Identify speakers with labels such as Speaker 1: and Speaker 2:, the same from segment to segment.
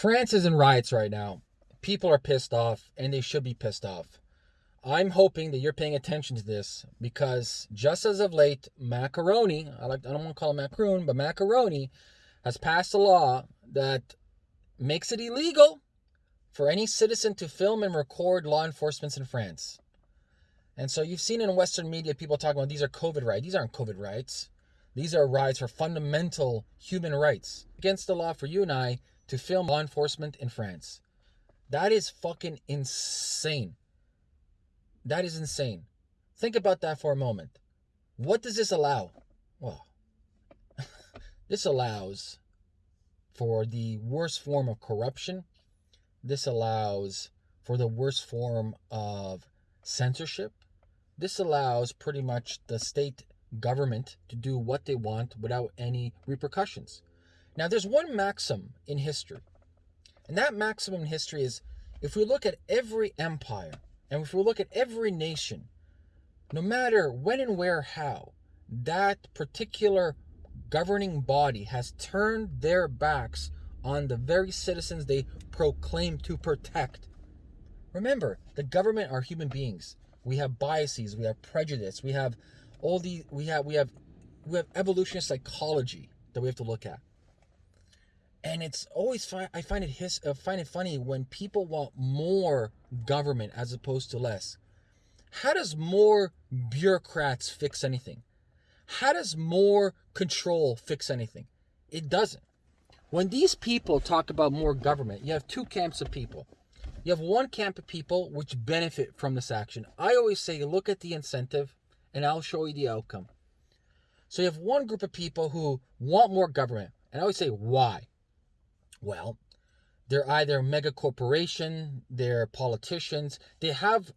Speaker 1: France is in riots right now. People are pissed off, and they should be pissed off. I'm hoping that you're paying attention to this because just as of late, Macaroni, I like I don't want to call him Macron, but Macaroni has passed a law that makes it illegal for any citizen to film and record law enforcement in France. And so you've seen in Western media people talking about these are COVID rights. These aren't COVID rights. These are rights for fundamental human rights. Against the law for you and I to film law enforcement in France. That is fucking insane. That is insane. Think about that for a moment. What does this allow? Well, this allows for the worst form of corruption. This allows for the worst form of censorship. This allows pretty much the state government to do what they want without any repercussions. Now, there's one maxim in history, and that maxim in history is if we look at every empire and if we look at every nation, no matter when and where, how, that particular governing body has turned their backs on the very citizens they proclaim to protect. Remember, the government are human beings. We have biases, we have prejudice, we have all the we have we have we have evolutionary psychology that we have to look at. And it's always. I find it his, uh, find it funny when people want more government as opposed to less. How does more bureaucrats fix anything? How does more control fix anything? It doesn't. When these people talk about more government, you have two camps of people. You have one camp of people which benefit from this action. I always say, look at the incentive and I'll show you the outcome. So you have one group of people who want more government. And I always say, why? Well, they're either mega corporation, they're politicians. They have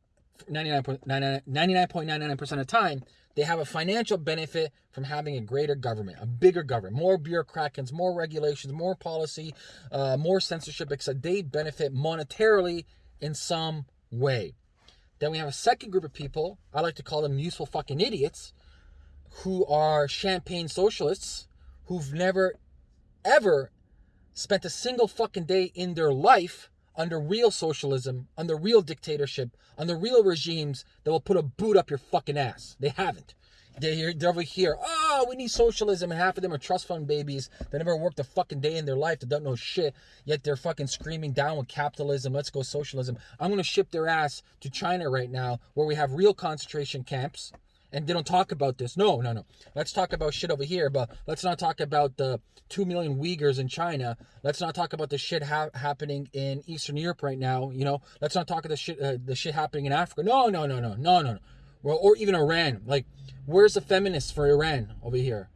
Speaker 1: 99.99% of the time, they have a financial benefit from having a greater government, a bigger government, more bureaucrats, more regulations, more policy, uh, more censorship, etc. They benefit monetarily in some way. Then we have a second group of people, I like to call them useful fucking idiots, who are champagne socialists, who've never, ever spent a single fucking day in their life under real socialism, under real dictatorship, under real regimes that will put a boot up your fucking ass. They haven't. They're, they're over here, oh, we need socialism, and half of them are trust fund babies that never worked a fucking day in their life that don't know shit, yet they're fucking screaming down with capitalism, let's go socialism. I'm gonna ship their ass to China right now, where we have real concentration camps, and they don't talk about this. No, no, no. Let's talk about shit over here, but let's not talk about the 2 million Uyghurs in China. Let's not talk about the shit ha- happening in Eastern Europe right now, you know. Let's not talk about the shit uh, the shit happening in Africa. No, no, no, no. No, no, no. Well, or even Iran. Like where's the feminists for Iran over here?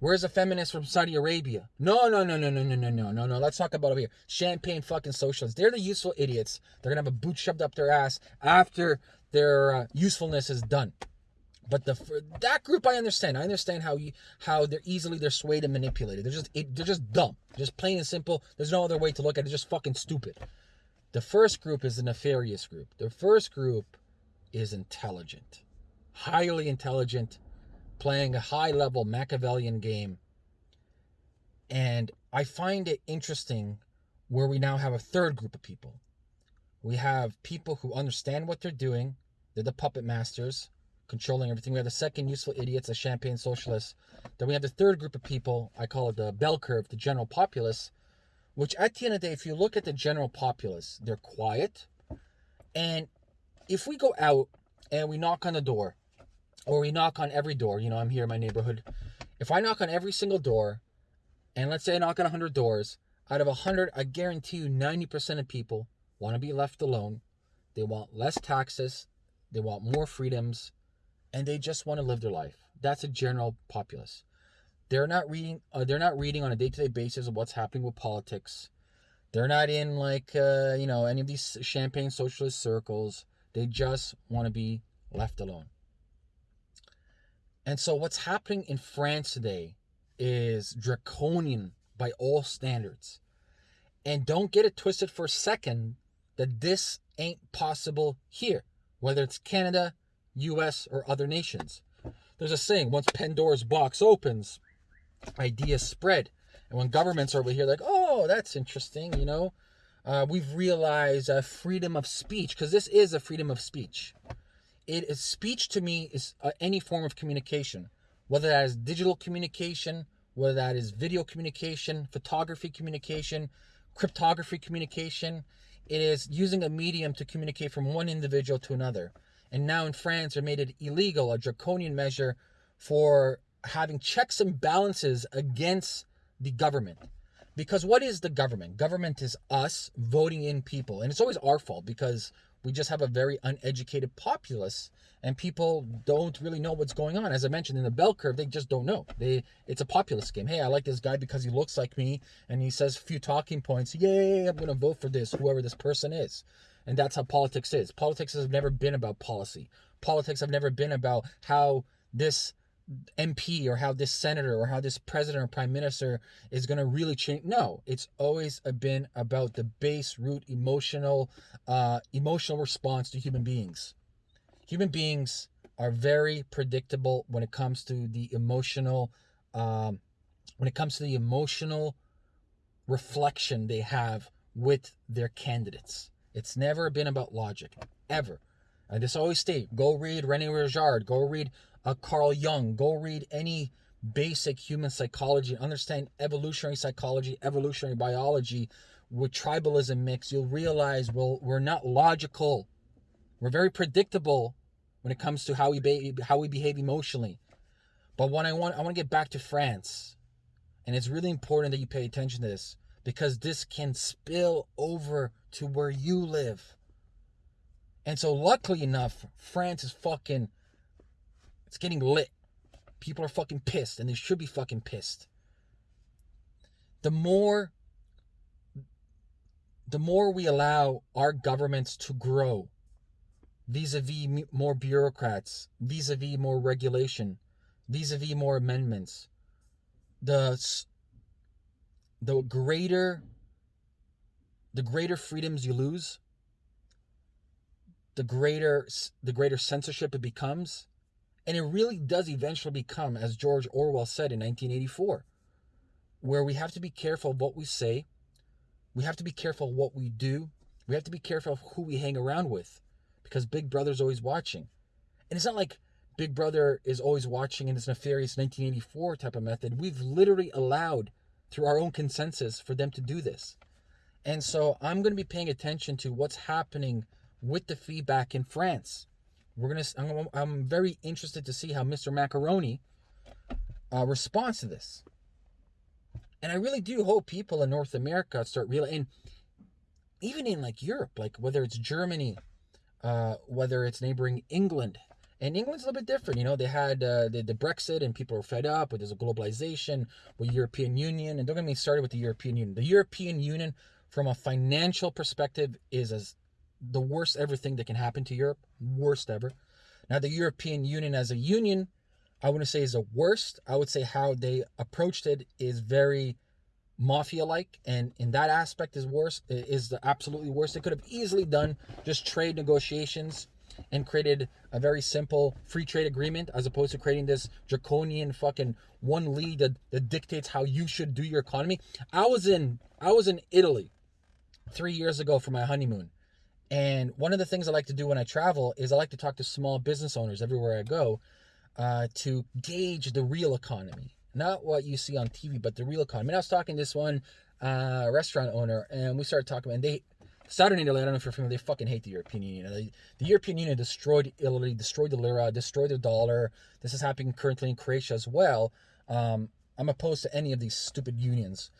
Speaker 1: Where's the feminists from Saudi Arabia? No, no, no, no, no, no, no, no, no, no. Let's talk about over here. Champagne fucking socialists. They're the useful idiots. They're gonna have a boot shoved up their ass after their uh, usefulness is done. But the that group I understand. I understand how you how they're easily they're swayed and manipulated. They're just they're just dumb. Just plain and simple. There's no other way to look at it. Just fucking stupid. The first group is the nefarious group. The first group is intelligent, highly intelligent, playing a high level Machiavellian game. And I find it interesting where we now have a third group of people. We have people who understand what they're doing. They're the puppet masters controlling everything. We have the second useful idiots, the champagne socialists. Then we have the third group of people, I call it the bell curve, the general populace, which at the end of the day, if you look at the general populace, they're quiet. And if we go out and we knock on the door, or we knock on every door, you know, I'm here in my neighborhood. If I knock on every single door, and let's say I knock on 100 doors, out of 100, I guarantee you 90% of people want to be left alone. They want less taxes. They want more freedoms and they just want to live their life. That's a general populace. They're not reading. Uh, they're not reading on a day-to-day basis of what's happening with politics. They're not in like uh, you know any of these champagne socialist circles. They just want to be left alone. And so what's happening in France today is draconian by all standards. And don't get it twisted for a second that this ain't possible here, whether it's Canada, US, or other nations. There's a saying once Pandora's box opens, ideas spread. And when governments are over here, like, oh, that's interesting, you know, uh, we've realized uh, freedom of speech because this is a freedom of speech. It is speech to me is uh, any form of communication, whether that is digital communication, whether that is video communication, photography communication, cryptography communication. It is using a medium to communicate from one individual to another. And now in France, they made it illegal, a draconian measure for having checks and balances against the government. Because what is the government? Government is us voting in people. And it's always our fault because we just have a very uneducated populace and people don't really know what's going on. As I mentioned in the bell curve, they just don't know. They it's a populist game. Hey, I like this guy because he looks like me and he says a few talking points. Yay, I'm gonna vote for this, whoever this person is. And that's how politics is. Politics has never been about policy. Politics have never been about how this MP or how this senator or how this president or prime minister is going to really change. No, it's always been about the base root emotional, uh, emotional response to human beings. Human beings are very predictable when it comes to the emotional, um, when it comes to the emotional reflection they have with their candidates. It's never been about logic, ever. I just always state, go read Rene Girard, go read uh, Carl Jung, go read any basic human psychology, understand evolutionary psychology, evolutionary biology with tribalism mix, you'll realize well, we're not logical. We're very predictable when it comes to how we be, how we behave emotionally. But when I want I want to get back to France. And it's really important that you pay attention to this because this can spill over to where you live. And so, luckily enough, France is fucking, it's getting lit. People are fucking pissed, and they should be fucking pissed. The more, the more we allow our governments to grow, vis-a-vis more bureaucrats, vis-a-vis more regulation, vis-a-vis more amendments, the the greater the greater freedoms you lose, the greater the greater censorship it becomes, and it really does eventually become as George Orwell said in 1984, where we have to be careful of what we say, we have to be careful of what we do, we have to be careful of who we hang around with because Big Brother's always watching. And it's not like Big Brother is always watching in this nefarious 1984 type of method. We've literally allowed through our own consensus for them to do this. And so I'm going to be paying attention to what's happening with the feedback in France. We're going to I'm, I'm very interested to see how Mr. Macaroni uh, responds to this. And I really do hope people in North America start realizing, even in like Europe, like whether it's Germany, uh, whether it's neighboring England, and England's a little bit different. You know, they had uh, the, the Brexit and people are fed up with a globalization with European Union. And don't get me started with the European Union. The European Union, from a financial perspective, is as the worst everything that can happen to Europe. Worst ever. Now, the European Union as a union, I wouldn't say is the worst. I would say how they approached it is very mafia like and in that aspect is worse is the absolutely worst they could have easily done just trade negotiations and created a very simple free trade agreement as opposed to creating this draconian fucking one league that, that dictates how you should do your economy. I was in I was in Italy three years ago for my honeymoon. And one of the things I like to do when I travel is I like to talk to small business owners everywhere I go uh, to gauge the real economy. Not what you see on TV, but the real economy. And I was talking to this one uh, restaurant owner, and we started talking, and they Southern Italy, I don't know if you're familiar, they fucking hate the European Union. They, the European Union destroyed Italy, destroyed the lira, destroyed the dollar. This is happening currently in Croatia as well. Um, I'm opposed to any of these stupid unions.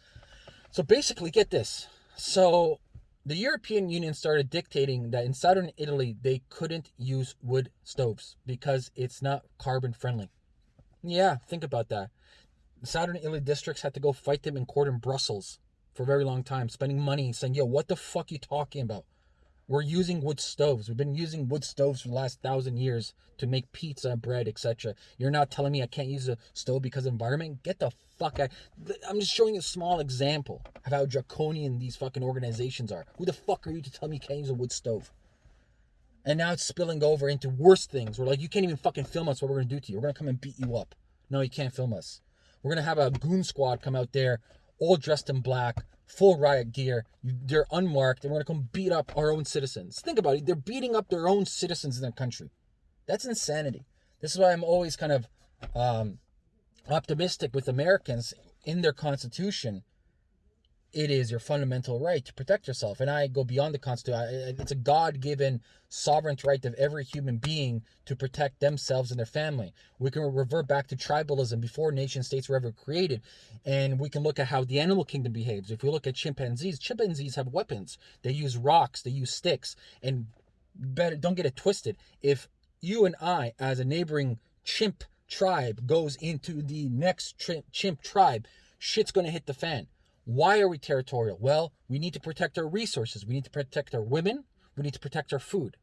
Speaker 1: So basically, get this. So the European Union started dictating that in southern Italy they couldn't use wood stoves because it's not carbon friendly. Yeah, think about that. Southern Italy districts had to go fight them in court in Brussels for a very long time, spending money saying, yo, what the fuck you talking about? We're using wood stoves. We've been using wood stoves for the last thousand years to make pizza, bread, etc. You're not telling me I can't use a stove because of environment? Get the fuck out. I'm just showing a small example of how draconian these fucking organizations are. Who the fuck are you to tell me you can't use a wood stove? And now it's spilling over into worse things. We're like, you can't even fucking film us what we're gonna do to you. We're gonna come and beat you up. No, you can't film us. We're gonna have a goon squad come out there all dressed in black, full riot gear. They're unmarked, and we're gonna come beat up our own citizens. Think about it. They're beating up their own citizens in their country. That's insanity. This is why I'm always kind of um, optimistic with Americans in their Constitution. It is your fundamental right to protect yourself. And I go beyond the Constitution. It's a God given sovereign right of every human being to protect themselves and their family. We can revert back to tribalism before nation states were ever created. And we can look at how the animal kingdom behaves. If we look at chimpanzees, chimpanzees have weapons. They use rocks, they use sticks. And better don't get it twisted. If you and I, as a neighboring chimp tribe, goes into the next chimp tribe, shit's going to hit the fan. Why are we territorial? Well, we need to protect our resources. We need to protect our women. We need to protect our food.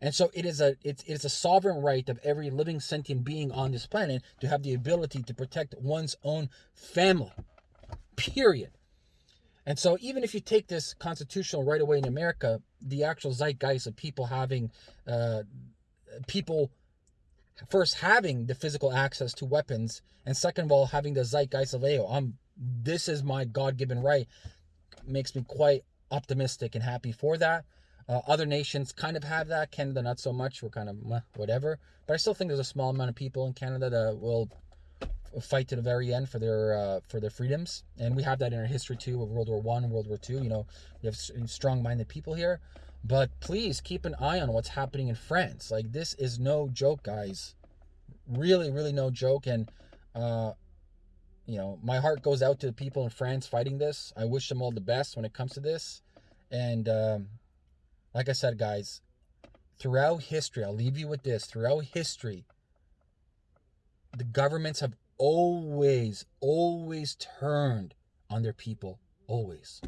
Speaker 1: And so it is a it's it is a sovereign right of every living sentient being on this planet to have the ability to protect one's own family. Period. And so even if you take this constitutional right away in America, the actual zeitgeist of people having uh, people first having the physical access to weapons, and second of all having the zeitgeist of Leo. I'm this is my God-given right. Makes me quite optimistic and happy for that. Uh, other nations kind of have that. Canada not so much. We're kind of meh, whatever. But I still think there's a small amount of people in Canada that will fight to the very end for their uh, for their freedoms, and we have that in our history too, of World War One, World War Two. You know, we have strong-minded people here. But please keep an eye on what's happening in France. Like this is no joke, guys. Really, really no joke. And uh, you know, my heart goes out to the people in France fighting this. I wish them all the best when it comes to this. And um, like I said, guys, throughout history, I'll leave you with this. Throughout history, the governments have always, always turned on their people. Always.